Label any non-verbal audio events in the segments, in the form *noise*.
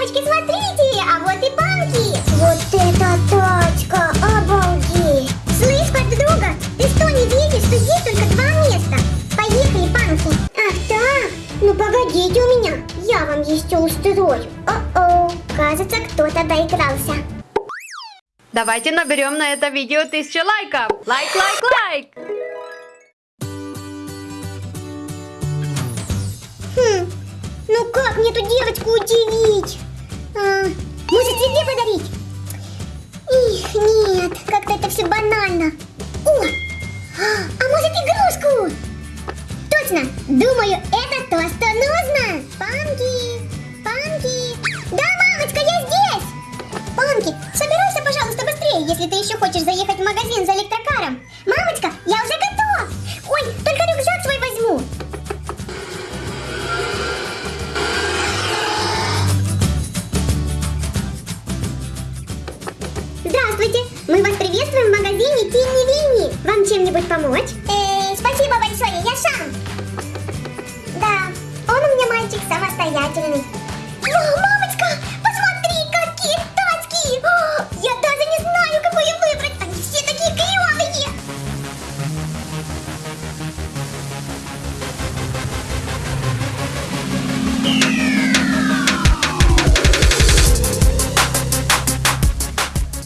девочки, смотрите, а вот и банки. Вот это тачка, обалдеть. Слышь, подруга, ты что, не видишь, что здесь только два места? Поехали, банки. Ах так, ну погодите у меня, я вам еще устрою. О-о, кажется, кто-то доигрался. Давайте наберем на это видео тысячу лайков. Лайк, лайк, лайк. Хм, ну как мне эту девочку удивить? А, может тебе подарить? Их, нет, как-то это все банально. О, а может игрушку? Точно, думаю, это то, что нужно. Панки, панки. Да, мамочка, я здесь. Панки, собирайся, пожалуйста, быстрее, если ты еще хочешь заехать в магазин за электрокаром. Мамочка, чем-нибудь помочь? Э, спасибо большое, я сам. Да, он у меня мальчик самостоятельный. Вау, мамочка, посмотри, какие тачки! О, я даже не знаю, какую выбрать. Они все такие клевые.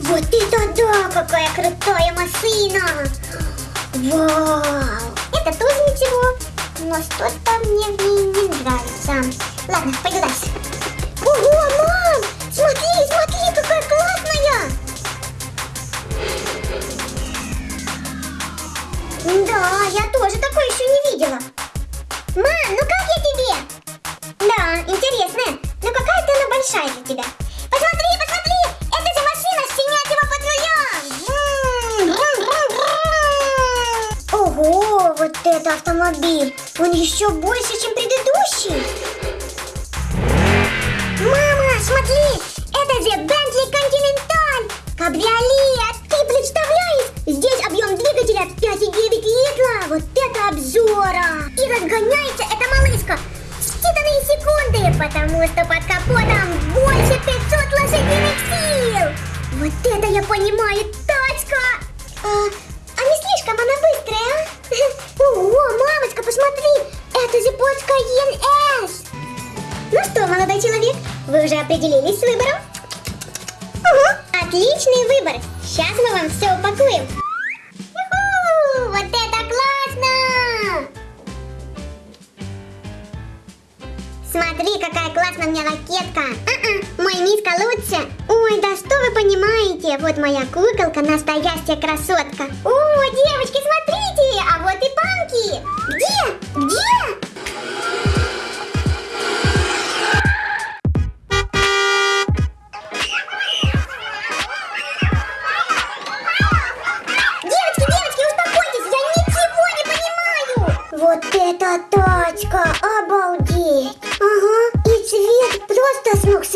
Вот это да, какая крутая машина! Вау! Это тоже ничего, но что-то мне в ней не нравится. Ладно, пойду дальше. Ого, мам! Смотри, смотри, какая классная! Да, я тоже такой еще еще больше, чем какая классная у меня ракетка. А-а, мой миска лучше. Ой, да что вы понимаете? Вот моя куколка, настоящая красотка. О, девочки, смотрите, а вот и банки. Где? Где?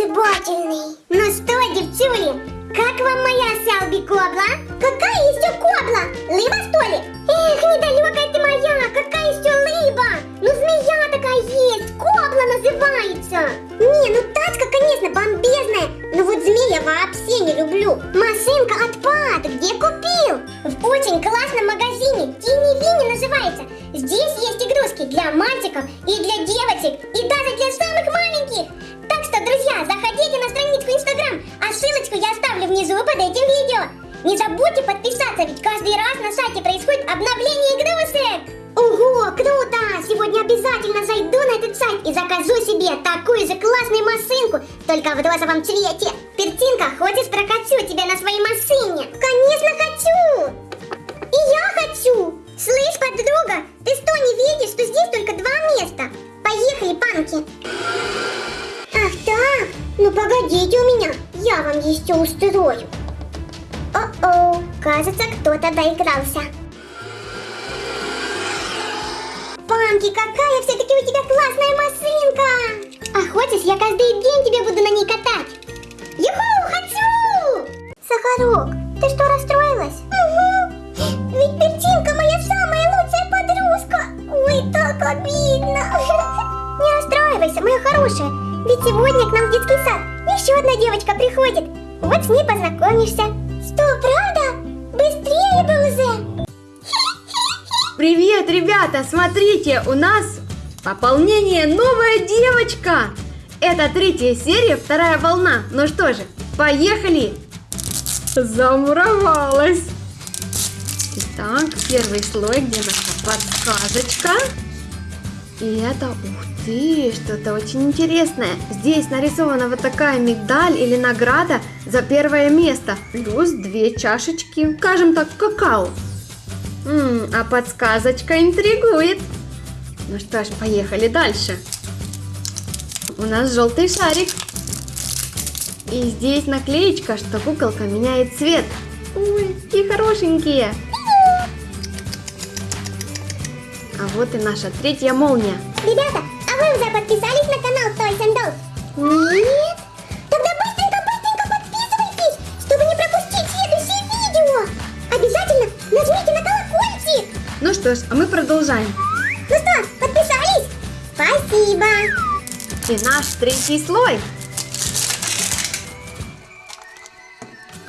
Сногсшибательный. Ну что, девчули, как вам моя Селби Кобла? Какая еще Кобла? Лыба, что ли? Эх, недалекая ты моя, какая еще лыба? Ну змея такая есть, Кобла называется. Не, ну тачка, конечно, бомбезная, но вот змея вообще не люблю. Машинка отпад, и закажу себе такую же классную машинку, только в розовом цвете. Пертинка, хочешь прокачу тебя на своей машине? Конечно хочу! И я хочу! Слышь, подруга, ты что, не видишь, что здесь только два места? Поехали, панки! Ах так, ну погодите у меня, я вам еще устрою. О-о, кажется, кто-то доигрался. Панки, какая все-таки у тебя классная машинка! А хочешь, я каждый день тебя буду на ней катать? Юху, хочу! Сахарок, ты что, расстроилась? Угу, ведь Пертинка моя самая лучшая подружка. Ой, так обидно. *laughs* Не расстраивайся, моя хорошая, ведь сегодня к нам в детский сад еще одна девочка приходит. Вот с ней познакомишься. Привет, ребята! Смотрите, у нас пополнение новая девочка! Это третья серия, вторая волна. Ну что же, поехали! Замуровалась! Итак, первый слой, где наша подсказочка. И это, ух ты, что-то очень интересное. Здесь нарисована вот такая медаль или награда за первое место. Плюс две чашечки, скажем так, какао. М, а подсказочка интригует. Ну что ж, поехали дальше. У нас желтый шарик. И здесь наклеечка, что куколка меняет цвет. Ой, какие хорошенькие. А вот и наша третья молния. Ребята, а вы уже подписались на канал Toys and Dolls? Что ж, а мы продолжаем. Ну что, подписались? Спасибо. И наш третий слой.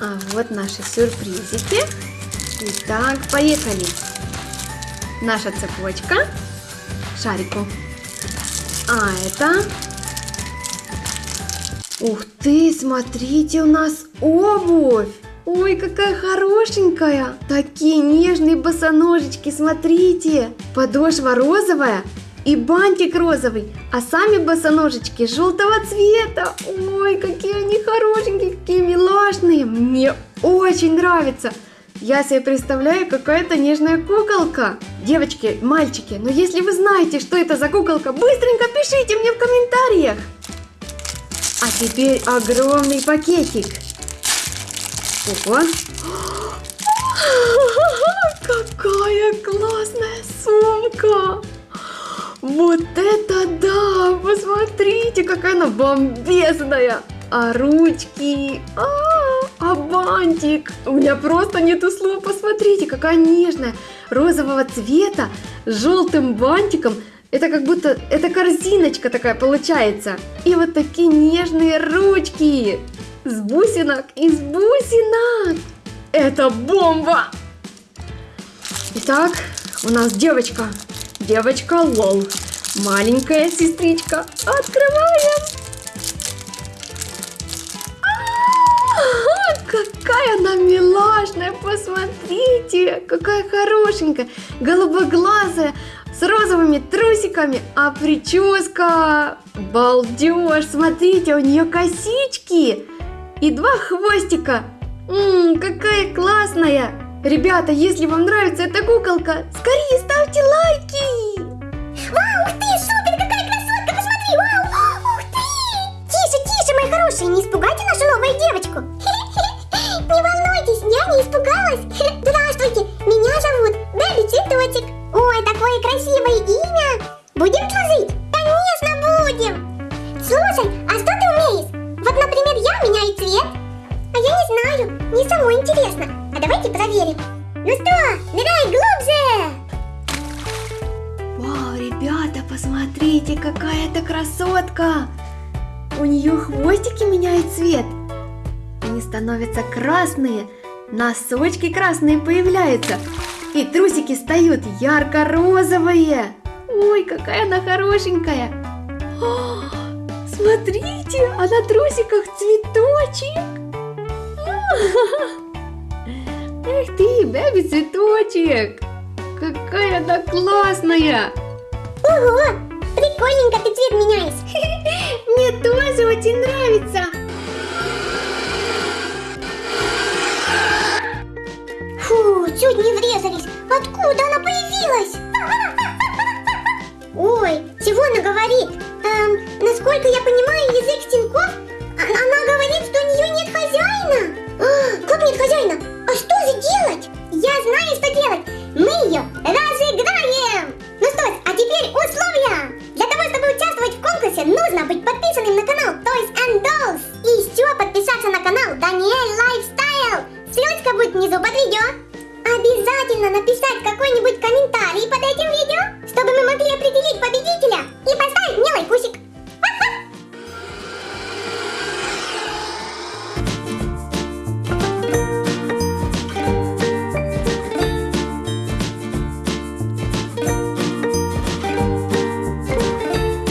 А вот наши сюрпризики. Итак, поехали. Наша цепочка шарику. А это... Ух ты, смотрите, у нас обувь. Ой, какая хорошенькая. Такие нежные босоножечки, смотрите. Подошва розовая и бантик розовый, а сами босоножечки желтого цвета. Ой, какие они хорошенькие, какие милашные. Мне очень нравится. Я себе представляю, какая-то нежная куколка. Девочки, мальчики, но если вы знаете, что это за куколка, быстренько пишите мне в комментариях. А теперь огромный пакетик. Ого. *gasps* Какая классная сумка. Вот это да! Посмотрите, какая она бомбезная! А ручки? А, а бантик? У меня просто нету слов. Посмотрите, какая нежная. Розового цвета, с желтым бантиком. Это как будто, это корзиночка такая получается. И вот такие нежные ручки. С бусинок, из бусинок. Это бомба! Итак, у нас девочка. Девочка Лол. Маленькая сестричка. Открываем. Какая она милашная, посмотрите, какая хорошенькая, голубоглазая, с розовыми трусиками, а прическа, балдеж, смотрите, у нее косички и два хвостика, М, какая классная. Ребята, если вам нравится эта куколка, скорее ставьте лайки. Вау, ух ты, супер, какая красотка, посмотри, вау, ух ты. Тише, тише, мои хорошие, не испугайте нашу новую девочку. Посмотрите, какая это красотка! У нее хвостики меняют цвет. Они становятся красные, носочки красные появляются, и трусики стают ярко-розовые. Ой, какая она хорошенькая! О, смотрите, а на трусиках цветочек! *laughs* Эх ты, бэби цветочек! Какая она классная! Ого! Прикольненько ты цвет меняешь. *laughs* Мне тоже очень нравится. Фу, чуть не врезались. Откуда она появилась? *laughs* Ой, чего она говорит? Эм, насколько я понимаю язык Тинькофф, а, она говорит, что у нее нет хозяина. А, *gasps* как нет хозяина?